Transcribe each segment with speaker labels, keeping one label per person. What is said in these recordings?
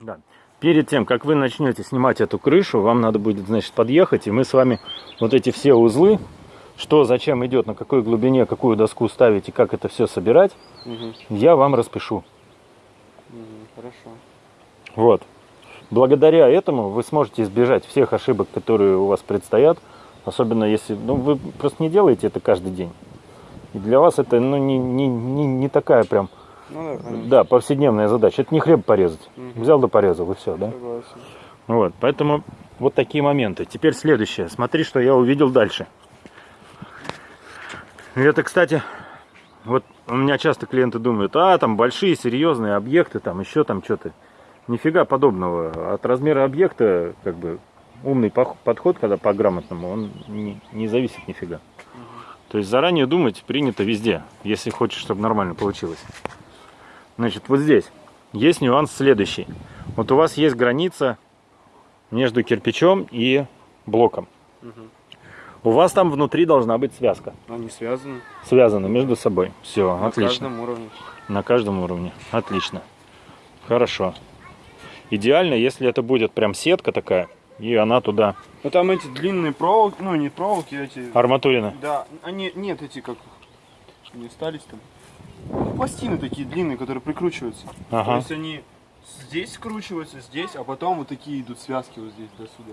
Speaker 1: Да. Перед тем, как вы начнете снимать эту крышу, вам надо будет, значит, подъехать, и мы с вами вот эти все узлы, что, зачем идет, на какой глубине, какую доску ставить и как это все собирать,
Speaker 2: Угу.
Speaker 1: я вам распишу.
Speaker 2: Хорошо.
Speaker 1: Вот. Благодаря этому вы сможете избежать всех ошибок, которые у вас предстоят, особенно если, ну, вы просто не делаете это каждый день. И для вас это, ну, не, не, не, не такая прям,
Speaker 2: Ну да, конечно.
Speaker 1: да, повседневная задача. Это не хлеб порезать.
Speaker 2: Мгм.
Speaker 1: Взял да порезал, и все, да?
Speaker 2: Согласен.
Speaker 1: Вот, поэтому вот такие моменты. Теперь следующее. Смотри, что я увидел дальше. Это, кстати, вот у меня часто клиенты думают, а, там большие, серьезные объекты, там еще там что-то. Нифига подобного. От размера объекта, как бы, умный подход, когда по-грамотному, он не, не зависит нифига. То есть заранее думать принято везде, если хочешь, чтобы нормально получилось. Значит, вот здесь есть нюанс следующий. Вот у вас есть граница между кирпичом и блоком.
Speaker 2: Мгм.
Speaker 1: У вас там внутри должна быть связка.
Speaker 2: Они связаны
Speaker 1: Связаны между собой. Все,
Speaker 2: на
Speaker 1: отлично.
Speaker 2: каждом уровне.
Speaker 1: На каждом уровне. Отлично. Хорошо. Идеально, если это будет прям сетка такая, и она туда
Speaker 2: Ну там эти длинные проволоки, ну не проволоки, эти.
Speaker 1: арматурина.
Speaker 2: Да, они нет эти как не остались там. Ну, пластины такие длинные, которые прикручиваются. То
Speaker 1: Ага.
Speaker 2: есть они здесь скручиваются, здесь, а потом вот такие идут связки вот здесь до сюда.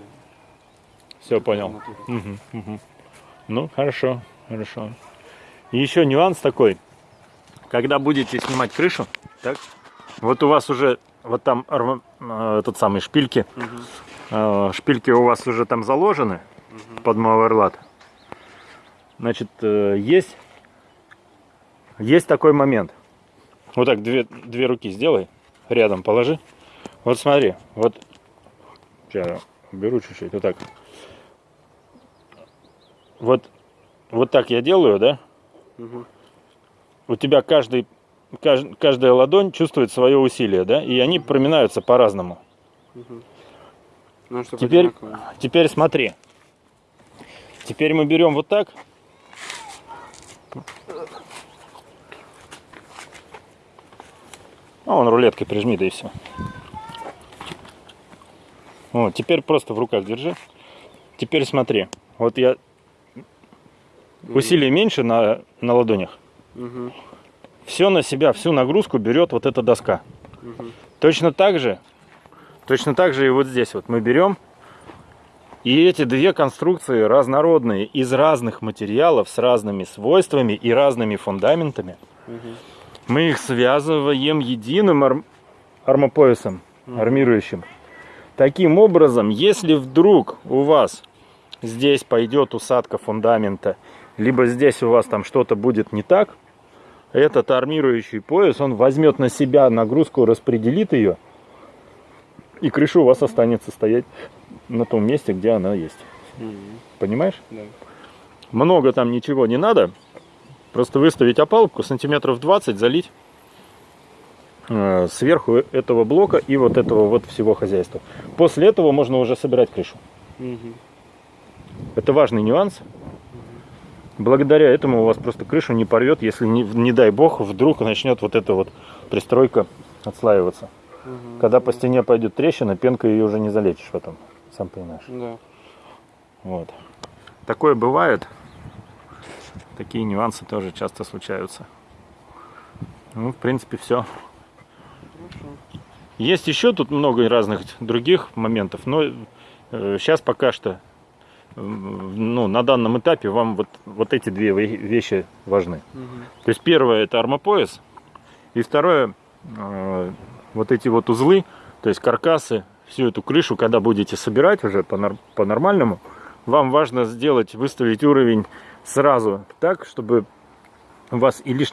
Speaker 1: Все понял. Мгм, мгм. Ну, хорошо, хорошо. И еще нюанс такой. Когда будете снимать крышу, так, вот у вас уже вот там э, этот самый шпильки,
Speaker 2: Мгм.
Speaker 1: э, шпильки у вас уже там заложены
Speaker 2: Мгм.
Speaker 1: под мауэрлат. Значит, э, есть, есть такой момент. Вот так две, две руки сделай, рядом положи. Вот смотри, вот сейчас беру чуть-чуть, вот так. Вот, вот так я делаю, да?
Speaker 2: Мгм.
Speaker 1: У тебя каждый, кажд- каждая ладонь чувствует свое усилие, да? И они проминаются по-разному.
Speaker 2: Мгм. Ну,
Speaker 1: Теперь,
Speaker 2: одинаково.
Speaker 1: теперь смотри. Теперь мы берем вот так. А он рулеткой прижми, да и все. Вот, теперь просто в руках держи. Теперь смотри. Вот я усилие меньше на, на ладонях.
Speaker 2: Мгм.
Speaker 1: Все на себя, всю нагрузку берет вот эта доска.
Speaker 2: Мгм.
Speaker 1: Точно так же, точно так же и вот здесь вот мы берем и эти две конструкции разнородные из разных материалов с разными свойствами и разными фундаментами.
Speaker 2: Мгм.
Speaker 1: Мы их связываем единым ар- армопоясом, армирующим. Таким образом, если вдруг у вас здесь пойдет усадка фундамента, либо здесь у вас там что-то будет не так, этот армирующий пояс, он возьмет на себя нагрузку, распределит ее, и крыша у вас останется стоять на том месте, где она есть. Понимаешь?
Speaker 2: Да.
Speaker 1: Много там ничего не надо. Просто выставить опалубку сантиметров 20, залить э, сверху этого блока и вот этого вот всего хозяйства. После этого можно уже собирать крышу.
Speaker 2: Мгм.
Speaker 1: Это важный нюанс. Благодаря этому у вас просто крышу не порвет, если не, не дай бог вдруг начнет вот эта вот пристройка отслаиваться.
Speaker 2: Мгм.
Speaker 1: Когда по стене пойдет трещина, пенкой ее уже не залечишь потом. Сам понимаешь.
Speaker 2: Да.
Speaker 1: Вот. Такое бывает. Такие нюансы тоже часто случаются. Ну, в принципе, все. Есть еще тут много разных других моментов, но сейчас пока что, э, ну, на данном этапе вам вот, вот эти две ве- вещи важны.
Speaker 2: Мгм.
Speaker 1: То есть первое это армопояс, и второе э, вот эти вот узлы, то есть каркасы, всю эту крышу, когда будете собирать уже по- по-нормальному, вам важно сделать, выставить уровень сразу так, чтобы у вас и лишний